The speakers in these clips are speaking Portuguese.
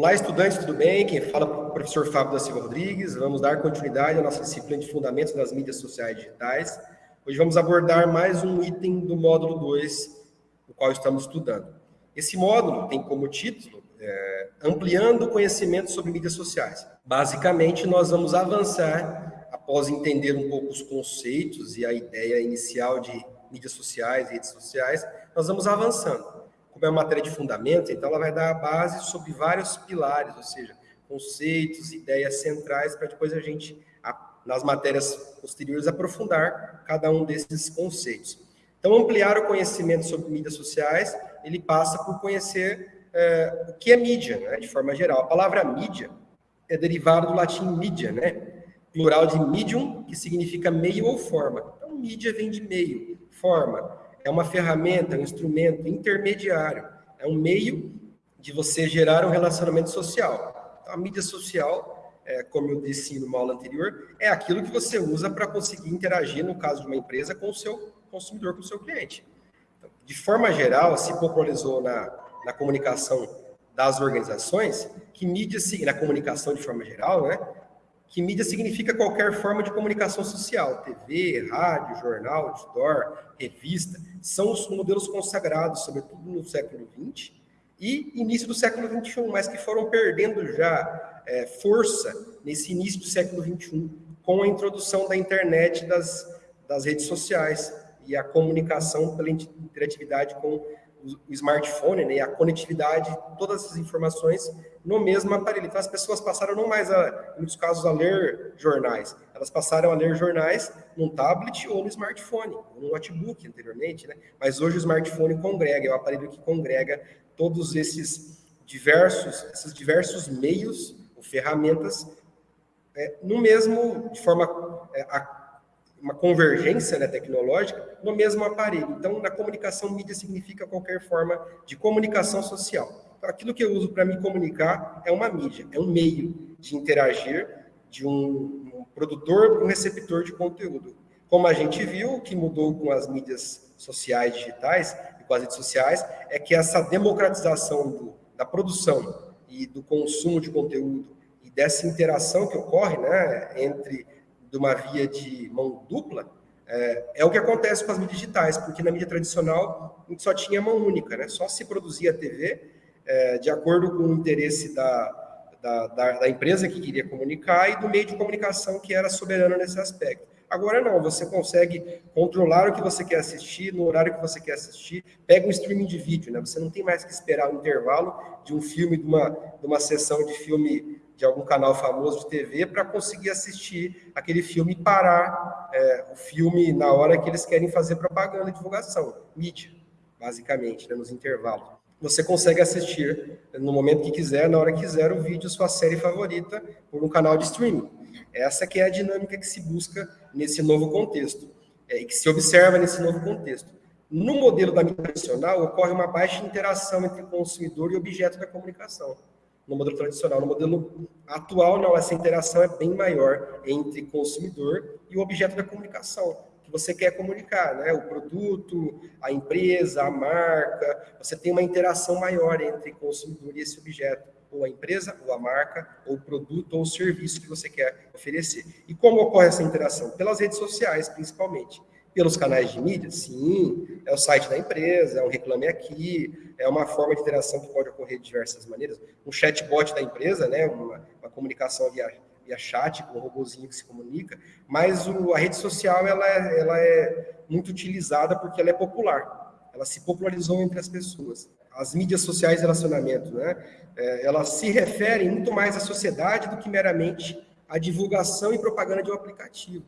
Olá, estudantes, tudo bem? Quem fala é o professor Fábio da Silva Rodrigues. Vamos dar continuidade à nossa disciplina de Fundamentos das Mídias Sociais Digitais. Hoje vamos abordar mais um item do módulo 2, o qual estamos estudando. Esse módulo tem como título é, Ampliando o Conhecimento sobre Mídias Sociais. Basicamente, nós vamos avançar, após entender um pouco os conceitos e a ideia inicial de mídias sociais, redes sociais, nós vamos avançando como é uma matéria de fundamento, então ela vai dar a base sobre vários pilares, ou seja, conceitos, ideias centrais, para depois a gente, nas matérias posteriores, aprofundar cada um desses conceitos. Então, ampliar o conhecimento sobre mídias sociais, ele passa por conhecer é, o que é mídia, né, de forma geral. A palavra mídia é derivada do latim mídia, né? Plural de medium, que significa meio ou forma. Então, mídia vem de meio, forma é uma ferramenta, um instrumento intermediário, é um meio de você gerar um relacionamento social. Então, a mídia social, é, como eu disse no aula anterior, é aquilo que você usa para conseguir interagir, no caso de uma empresa, com o seu consumidor, com o seu cliente. Então, de forma geral, se popularizou na, na comunicação das organizações, que mídia, na comunicação de forma geral, né, que mídia significa qualquer forma de comunicação social, TV, rádio, jornal, outdoor, revista, são os modelos consagrados, sobretudo no século XX e início do século XXI, mas que foram perdendo já é, força nesse início do século XXI, com a introdução da internet das, das redes sociais e a comunicação pela interatividade com o smartphone, né, a conectividade, todas essas informações no mesmo aparelho. Então, as pessoas passaram não mais, a, em muitos casos, a ler jornais, elas passaram a ler jornais num tablet ou no smartphone, ou no notebook anteriormente, né? Mas hoje o smartphone congrega, é o aparelho que congrega todos esses diversos, esses diversos meios ou ferramentas é, no mesmo, de forma é, a, uma convergência né, tecnológica no mesmo aparelho. Então, na comunicação, mídia significa qualquer forma de comunicação social. Então, aquilo que eu uso para me comunicar é uma mídia, é um meio de interagir de um, um produtor para um receptor de conteúdo. Como a gente viu, o que mudou com as mídias sociais digitais e com as redes sociais é que essa democratização do, da produção e do consumo de conteúdo e dessa interação que ocorre né, entre de uma via de mão dupla, é, é, o que acontece com as mídias digitais, porque na mídia tradicional a gente só tinha mão única, né? só se produzia TV é, de acordo com o interesse da, da, da, da, empresa que queria comunicar e do meio de comunicação que era soberano nesse aspecto. Agora não, você consegue controlar o que você quer assistir, no horário que você quer assistir, pega um streaming de vídeo, né? você não tem mais que esperar o intervalo de um filme, de uma, de uma sessão de filme de algum canal famoso de TV para conseguir assistir aquele filme e parar é, o filme na hora que eles querem fazer propaganda e divulgação, mídia, basicamente, né, nos intervalos. Você consegue assistir no momento que quiser, na hora que quiser, o vídeo, sua série favorita, por um canal de streaming. Essa que é a dinâmica que se busca nesse novo contexto, é, e que se observa nesse novo contexto. No modelo da mídia tradicional, ocorre uma baixa interação entre consumidor e objeto da comunicação no modelo tradicional. No modelo atual, não, essa interação é bem maior entre consumidor e o objeto da comunicação, que você quer comunicar, né? O produto, a empresa, a marca, você tem uma interação maior entre consumidor e esse objeto, ou a empresa, ou a marca, ou o produto, ou o serviço que você quer oferecer. E como ocorre essa interação? Pelas redes sociais, principalmente pelos canais de mídia? Sim, é o site da empresa, é um reclame aqui, é uma forma de interação que pode ocorrer de diversas maneiras. Um chatbot da empresa, né, uma, uma comunicação via, via chat, com um robozinho que se comunica, mas o, a rede social ela é, ela é muito utilizada porque ela é popular, ela se popularizou entre as pessoas. As mídias sociais de relacionamento, né, é, elas se referem muito mais à sociedade do que meramente à divulgação e propaganda de um aplicativo.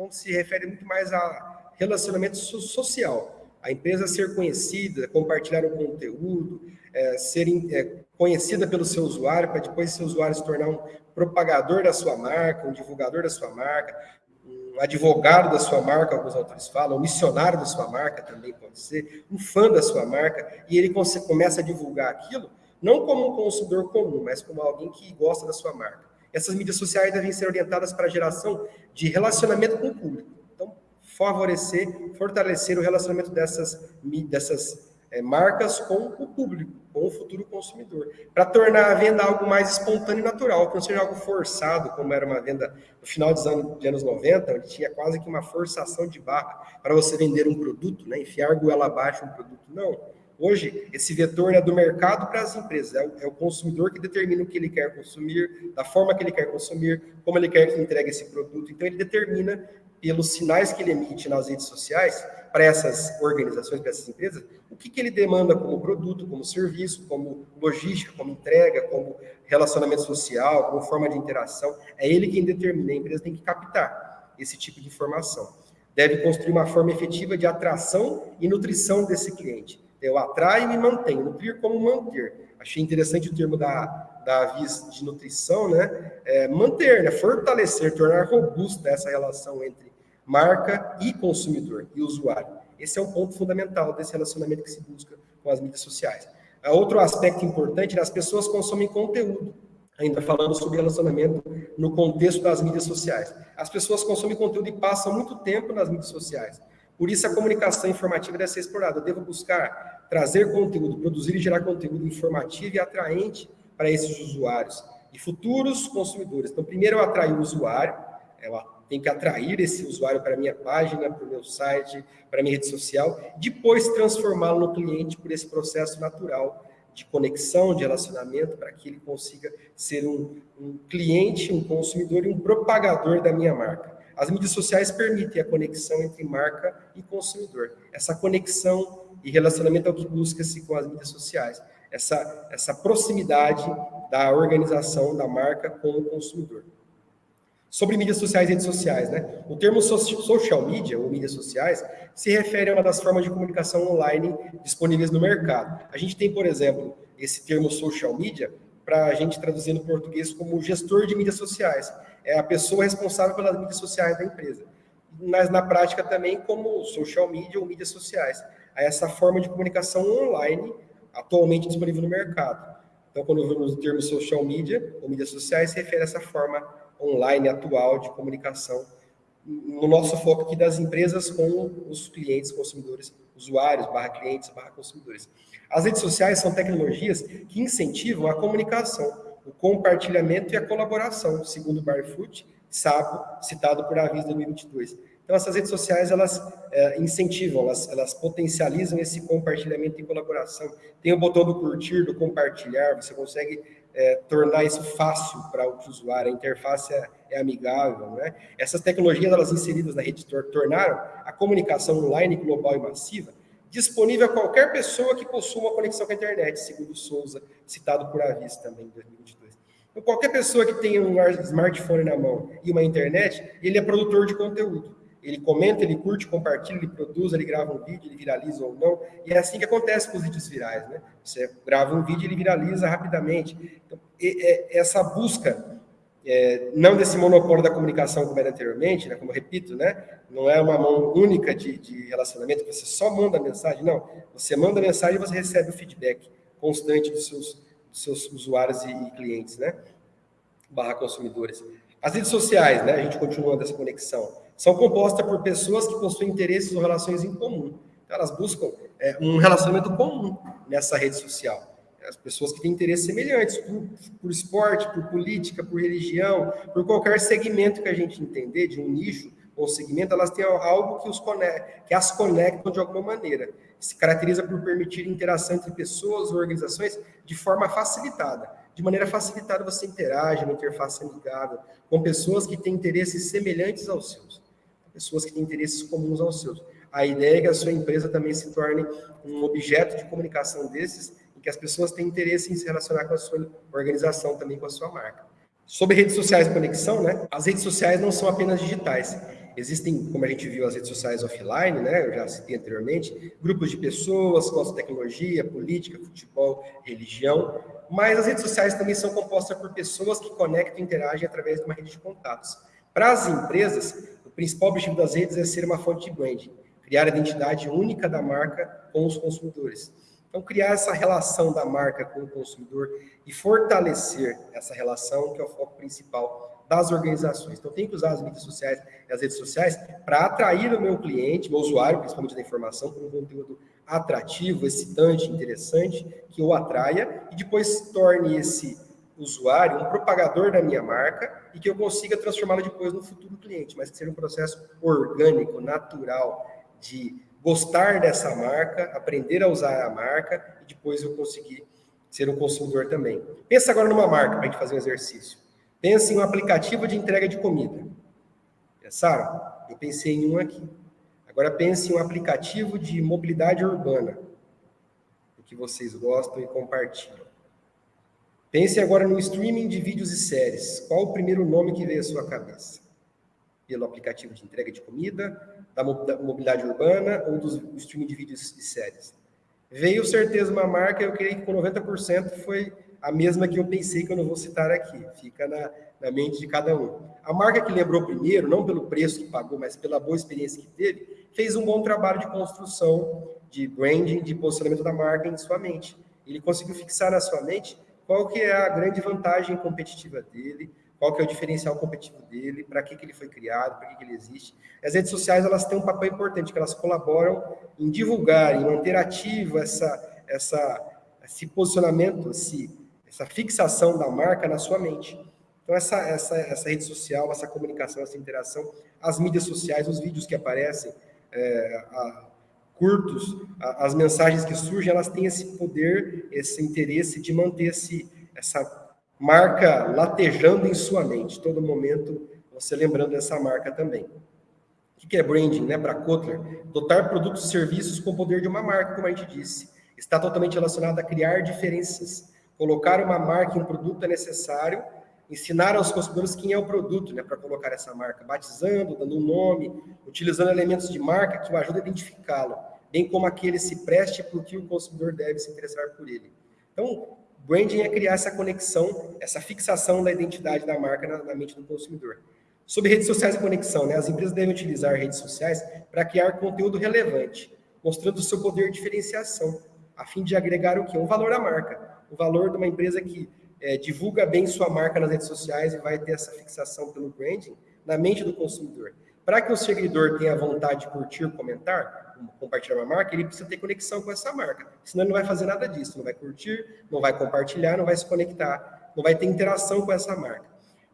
Então, se refere muito mais a relacionamento social. A empresa ser conhecida, compartilhar o conteúdo, é, ser é, conhecida pelo seu usuário, para depois seu usuário se tornar um propagador da sua marca, um divulgador da sua marca, um advogado da sua marca, alguns autores falam, um missionário da sua marca também pode ser, um fã da sua marca, e ele começa a divulgar aquilo, não como um consumidor comum, mas como alguém que gosta da sua marca. Essas mídias sociais devem ser orientadas para a geração de relacionamento com o público. Então, favorecer, fortalecer o relacionamento dessas, dessas é, marcas com o público, com o futuro consumidor, para tornar a venda algo mais espontâneo e natural, que não seja algo forçado, como era uma venda no final dos anos, de anos 90, onde tinha quase que uma forçação de barra para você vender um produto, né, enfiar goela abaixo um produto. Não. Hoje, esse vetor é do mercado para as empresas, é o, é o, consumidor que determina o que ele quer consumir, da forma que ele quer consumir, como ele quer que entregue esse produto. Então, ele determina, pelos sinais que ele emite nas redes sociais, para essas organizações, para essas empresas, o que, que ele demanda como produto, como serviço, como logística, como entrega, como relacionamento social, como forma de interação. É ele quem determina, a empresa tem que captar esse tipo de informação. Deve construir uma forma efetiva de atração e nutrição desse cliente. Eu atraio e me mantenho, nutrir como manter. Achei interessante o termo da, da Avis de nutrição, né? É, manter, né? fortalecer, tornar robusta essa relação entre marca e consumidor e usuário. Esse é um ponto fundamental desse relacionamento que se busca com as mídias sociais. Outro aspecto importante, né, as pessoas consomem conteúdo, ainda falando sobre relacionamento no contexto das mídias sociais. As pessoas consomem conteúdo e passam muito tempo nas mídias sociais. Por isso, a comunicação informativa deve ser explorada. Eu devo buscar trazer conteúdo, produzir e gerar conteúdo informativo e atraente para esses usuários e futuros consumidores. Então, primeiro eu atraio o usuário, eu tem que atrair esse usuário para a minha página, para o meu site, para a minha rede social, depois transformá-lo no cliente por esse processo natural de conexão, de relacionamento, para que ele consiga ser um, um cliente, um consumidor e um propagador da minha marca. As mídias sociais permitem a conexão entre marca e consumidor. Essa conexão e relacionamento é o que busca-se com as mídias sociais. Essa, essa proximidade da organização da marca com o consumidor. Sobre mídias sociais e redes sociais, né? O termo social media, ou mídias sociais, se refere a uma das formas de comunicação online disponíveis no mercado. A gente tem, por exemplo, esse termo social media para a gente traduzir no português como gestor de mídias sociais. É a pessoa responsável pelas mídias sociais da empresa. Mas na prática também como social media ou mídias sociais. É essa forma de comunicação online atualmente disponível no mercado. Então, quando vemos o termo social media ou mídias sociais, se refere a essa forma online atual de comunicação, no nosso foco aqui das empresas com os clientes, consumidores, usuários, barra clientes, barra consumidores. As redes sociais são tecnologias que incentivam a comunicação, o compartilhamento e a colaboração, segundo o Barfoot, Sabo, citado por Avis 2022. Então, essas redes sociais, elas é, incentivam, elas, elas potencializam esse compartilhamento e colaboração. Tem o botão do curtir, do compartilhar, você consegue é, tornar isso fácil para o usuário, a interface é, é amigável. Né? Essas tecnologias, elas inseridas na rede, tornaram a comunicação online global e massiva disponível a qualquer pessoa que possua uma conexão com a internet, segundo Souza, citado por Avis também em 2022. Então, qualquer pessoa que tenha um smartphone na mão e uma internet, ele é produtor de conteúdo. Ele comenta, ele curte, compartilha, ele produz, ele grava um vídeo, ele viraliza ou não. E é assim que acontece com os vídeos virais, né? Você grava um vídeo, ele viraliza rapidamente. Então, essa busca, é, não desse monopólio da comunicação como era anteriormente, né? como eu repito, né? não é uma mão única de, de relacionamento, que você só manda mensagem, não. Você manda mensagem e você recebe o feedback constante dos seus, dos seus usuários e, e clientes, né? barra consumidores. As redes sociais, né? a gente continua dessa conexão são compostas por pessoas que possuem interesses ou relações em comum. Então, elas buscam é, um relacionamento comum nessa rede social. As pessoas que têm interesses semelhantes por, por esporte, por política, por religião, por qualquer segmento que a gente entender, de um nicho ou segmento, elas têm algo que, os conecta, que as conectam de alguma maneira. Se caracteriza por permitir interação entre pessoas ou organizações de forma facilitada. De maneira facilitada, você interage numa interface amigável com pessoas que têm interesses semelhantes aos seus pessoas que têm interesses comuns aos seus. A ideia é que a sua empresa também se torne um objeto de comunicação desses, e que as pessoas têm interesse em se relacionar com a sua organização, também com a sua marca. Sobre redes sociais e conexão, né? As redes sociais não são apenas digitais. Existem, como a gente viu, as redes sociais offline, né? Eu já citei anteriormente, grupos de pessoas, com tecnologia, política, futebol, religião. Mas as redes sociais também são compostas por pessoas que conectam e interagem através de uma rede de contatos. Para as empresas, o principal objetivo das redes é ser uma fonte de branding, criar a identidade única da marca com os consumidores. Então, criar essa relação da marca com o consumidor e fortalecer essa relação, que é o foco principal das organizações. Então, tem que usar as mídias sociais e as redes sociais para atrair o meu cliente, meu usuário, principalmente da informação, com um conteúdo atrativo, excitante, interessante, que o atraia e depois torne esse usuário um propagador da minha marca e que eu consiga transformá-lo depois no futuro cliente, mas que seja um processo orgânico, natural, de gostar dessa marca, aprender a usar a marca e depois eu conseguir ser um consumidor também. Pensa agora numa marca para a gente fazer um exercício. Pense em um aplicativo de entrega de comida. Pensaram? Eu pensei em um aqui. Agora pense em um aplicativo de mobilidade urbana, o que vocês gostam e compartilham. Pense agora no streaming de vídeos e séries. Qual o primeiro nome que veio à sua cabeça? Pelo aplicativo de entrega de comida, da mobilidade urbana ou do streaming de vídeos e séries? Veio certeza uma marca, eu creio que com 90% foi a mesma que eu pensei que eu não vou citar aqui. Fica na, na mente de cada um. A marca que lembrou primeiro, não pelo preço que pagou, mas pela boa experiência que teve, fez um bom trabalho de construção, de branding, de posicionamento da marca em sua mente. Ele conseguiu fixar na sua mente qual que é a grande vantagem competitiva dele, qual que é o diferencial competitivo dele, para que, que ele foi criado, para que, que ele existe. As redes sociais elas têm um papel importante, que elas colaboram em divulgar, em manter ativo essa, essa, esse posicionamento, esse, essa fixação da marca na sua mente. Então, essa, essa, essa rede social, essa comunicação, essa interação, as mídias sociais, os vídeos que aparecem, é, a, curtos, as mensagens que surgem, elas têm esse poder, esse interesse de manter esse, essa marca latejando em sua mente, todo momento você lembrando dessa marca também. O que é branding, né, para Kotler? Dotar produtos e serviços com o poder de uma marca, como a gente disse. Está totalmente relacionado a criar diferenças. Colocar uma marca em um produto é necessário, ensinar aos consumidores quem é o produto, né, para colocar essa marca, batizando, dando um nome, utilizando elementos de marca que o ajudam a identificá-lo bem como aquele se preste porque o consumidor deve se interessar por ele. Então, branding é criar essa conexão, essa fixação da identidade da marca na, na mente do consumidor. Sobre redes sociais e conexão, né? as empresas devem utilizar redes sociais para criar conteúdo relevante, mostrando o seu poder de diferenciação, a fim de agregar o quê? Um valor à marca, o valor de uma empresa que é, divulga bem sua marca nas redes sociais e vai ter essa fixação pelo branding na mente do consumidor. Para que o seguidor tenha vontade de curtir, comentar, compartilhar uma marca, ele precisa ter conexão com essa marca. Senão ele não vai fazer nada disso, não vai curtir, não vai compartilhar, não vai se conectar, não vai ter interação com essa marca.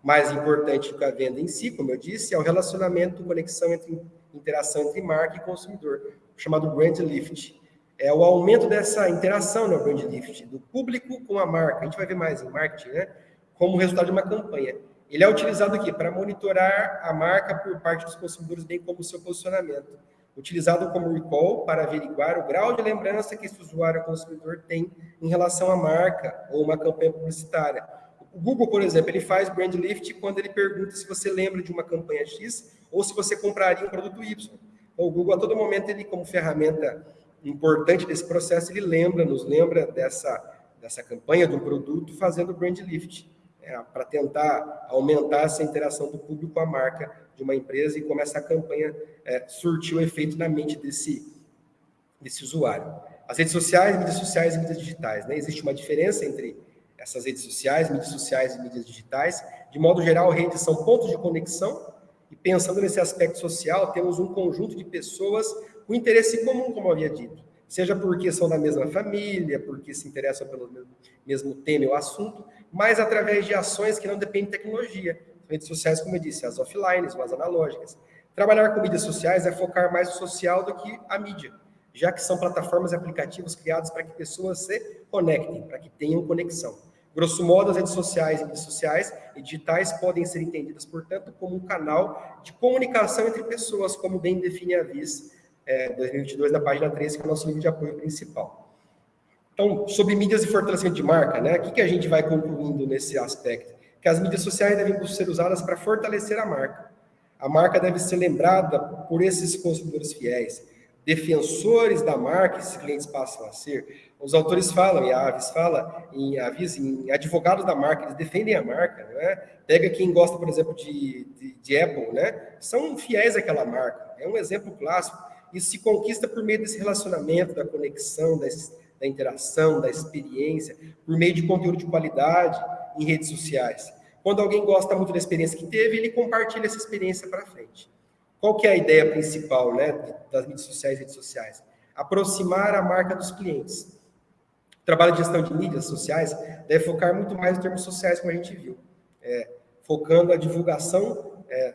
Mais importante que a venda em si, como eu disse, é o relacionamento, conexão entre interação entre marca e consumidor, chamado brand lift. É o aumento dessa interação no brand lift, do público com a marca. A gente vai ver mais em marketing, né? Como resultado de uma campanha. Ele é utilizado aqui para monitorar a marca por parte dos consumidores, bem como o seu posicionamento utilizado como recall para averiguar o grau de lembrança que esse usuário consumidor tem em relação à marca ou uma campanha publicitária. O Google, por exemplo, ele faz brand lift quando ele pergunta se você lembra de uma campanha X ou se você compraria um produto Y. Então, o Google, a todo momento, ele como ferramenta importante desse processo, ele lembra, nos lembra dessa, dessa campanha do produto fazendo brand lift, é, para tentar aumentar essa interação do público com a marca de uma empresa e como essa campanha é, surtiu efeito na mente desse, desse usuário. As redes sociais, mídias sociais e mídias digitais. Né? Existe uma diferença entre essas redes sociais, mídias sociais e mídias digitais. De modo geral, redes são pontos de conexão e pensando nesse aspecto social, temos um conjunto de pessoas com interesse comum, como havia dito. Seja porque são da mesma família, porque se interessam pelo mesmo tema ou assunto, mas através de ações que não dependem de tecnologia, redes sociais, como eu disse, as offline, as analógicas. Trabalhar com mídias sociais é focar mais no social do que a mídia, já que são plataformas e aplicativos criados para que pessoas se conectem, para que tenham conexão. Grosso modo, as redes sociais e mídias sociais e digitais podem ser entendidas, portanto, como um canal de comunicação entre pessoas, como bem define a VIS é, 2022, na página 13, que é o nosso livro de apoio principal. Então, sobre mídias e fortalecimento de marca, né? O que, que a gente vai concluindo nesse aspecto? que as mídias sociais devem ser usadas para fortalecer a marca. A marca deve ser lembrada por esses consumidores fiéis, defensores da marca, esses clientes passam a ser. Os autores falam, e a Aves fala, em Avis, em advogados da marca, eles defendem a marca, né? Pega quem gosta, por exemplo, de, de, de Apple, né? São fiéis àquela marca. É um exemplo clássico. Isso se conquista por meio desse relacionamento, da conexão, da, da interação, da experiência, por meio de conteúdo de qualidade em redes sociais. Quando alguém gosta muito da experiência que teve, ele compartilha essa experiência para frente. Qual que é a ideia principal né, das mídias sociais e redes sociais? Aproximar a marca dos clientes. O trabalho de gestão de mídias sociais deve focar muito mais em termos sociais, como a gente viu. É, focando a divulgação é,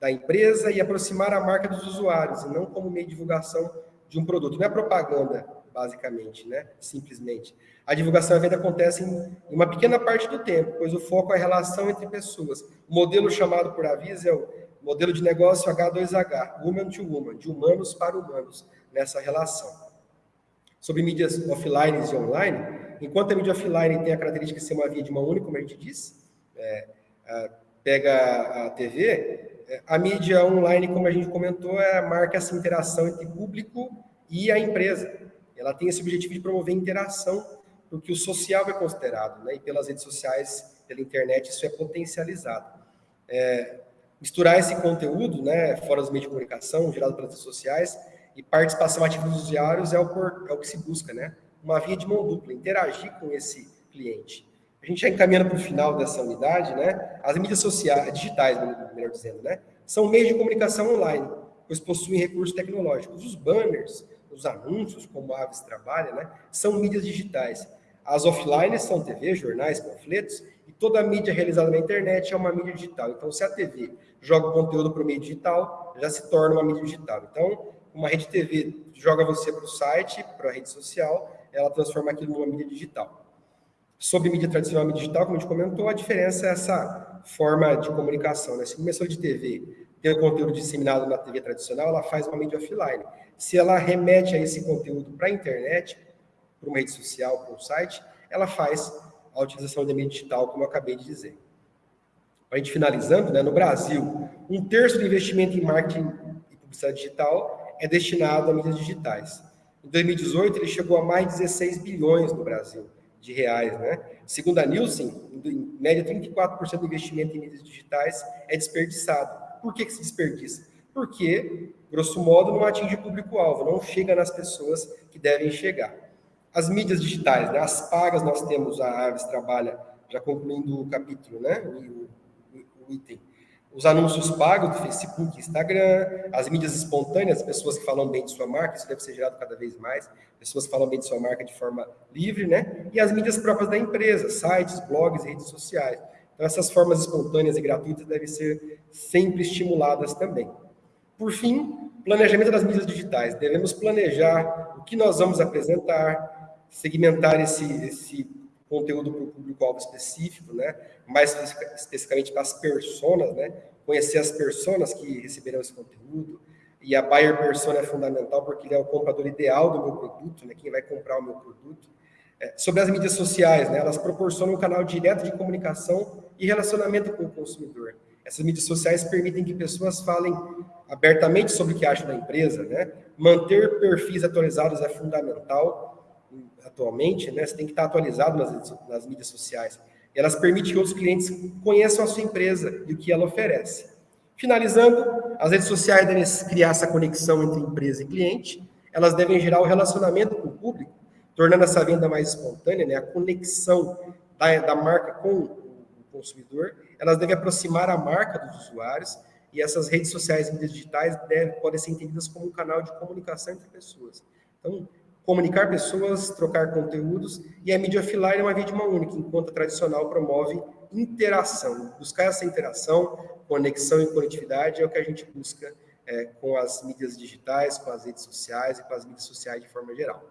da empresa e aproximar a marca dos usuários, e não como meio de divulgação de um produto. Não é propaganda, basicamente, né? simplesmente. A divulgação e a venda acontecem em uma pequena parte do tempo, pois o foco é a relação entre pessoas. O modelo chamado por aviso é o modelo de negócio H2H, Human to Human, de humanos para humanos, nessa relação. Sobre mídias offline e online, enquanto a mídia offline tem a característica de ser uma via de mão única, como a gente disse, é, pega a TV, a mídia online, como a gente comentou, é, marca essa interação entre público e a empresa. Ela tem esse objetivo de promover interação, porque o social é considerado, né? e pelas redes sociais, pela internet, isso é potencializado. É, misturar esse conteúdo, né, fora dos meios de comunicação, gerado pelas redes sociais, e participação ativa dos usuários é o, por, é o que se busca, né? Uma via de mão dupla, interagir com esse cliente. A gente já encaminhando para o final dessa unidade, né? As mídias sociais, digitais, melhor dizendo, né? São meios de comunicação online, pois possuem recursos tecnológicos. Os banners, os anúncios, como a Aves trabalha, né? São mídias digitais. As offline são TV, jornais, panfletos, e toda a mídia realizada na internet é uma mídia digital. Então, se a TV joga o conteúdo para o meio digital, já se torna uma mídia digital. Então, uma rede TV joga você para o site, para a rede social, ela transforma aquilo numa mídia digital. Sobre mídia tradicional e digital, como a gente comentou, a diferença é essa forma de comunicação. Né? Se começou de TV tem o conteúdo disseminado na TV tradicional, ela faz uma mídia offline. Se ela remete a esse conteúdo para a internet, para uma rede social, para um site, ela faz a utilização da mídia digital, como eu acabei de dizer. A gente finalizando, né, no Brasil, um terço do investimento em marketing e publicidade digital é destinado a mídias digitais. Em 2018, ele chegou a mais de 16 bilhões no Brasil de reais, né? Segundo a Nielsen, em média 34% do investimento em mídias digitais é desperdiçado. Por que, que se desperdiça? Porque, grosso modo, não atinge o público-alvo, não chega nas pessoas que devem chegar. As mídias digitais, né? as pagas, nós temos, a Aves trabalha, já concluindo o capítulo, né? o, o, o item, os anúncios pagos do Facebook, Instagram, as mídias espontâneas, pessoas que falam bem de sua marca, isso deve ser gerado cada vez mais, pessoas que falam bem de sua marca de forma livre, né? E as mídias próprias da empresa, sites, blogs, redes sociais. Então, essas formas espontâneas e gratuitas devem ser sempre estimuladas também. Por fim, planejamento das mídias digitais. Devemos planejar o que nós vamos apresentar, segmentar esse, esse conteúdo para o público-alvo específico, né? mais especificamente para as personas, né? conhecer as personas que receberão esse conteúdo, e a buyer persona é fundamental porque ele é o comprador ideal do meu produto, né? quem vai comprar o meu produto. É, sobre as mídias sociais, né? elas proporcionam um canal direto de comunicação e relacionamento com o consumidor. Essas mídias sociais permitem que pessoas falem abertamente sobre o que acham da empresa, né? Manter perfis atualizados é fundamental atualmente, né? Você tem que estar atualizado nas, nas mídias sociais. Elas permitem que outros clientes conheçam a sua empresa e o que ela oferece. Finalizando, as redes sociais devem criar essa conexão entre empresa e cliente. Elas devem gerar o um relacionamento com o público, tornando essa venda mais espontânea, né? A conexão da, da marca com o consumidor. Elas devem aproximar a marca dos usuários e essas redes sociais e mídias digitais devem, podem ser entendidas como um canal de comunicação entre pessoas. Então, comunicar pessoas, trocar conteúdos, e a mídia offline é uma via de mão única, enquanto a tradicional promove interação. Buscar essa interação, conexão e conectividade é o que a gente busca é, com as mídias digitais, com as redes sociais e com as mídias sociais de forma geral.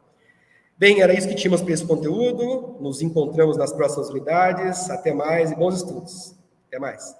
Bem, era isso que tínhamos para esse conteúdo. Nos encontramos nas próximas unidades. Até mais e bons estudos. Até mais.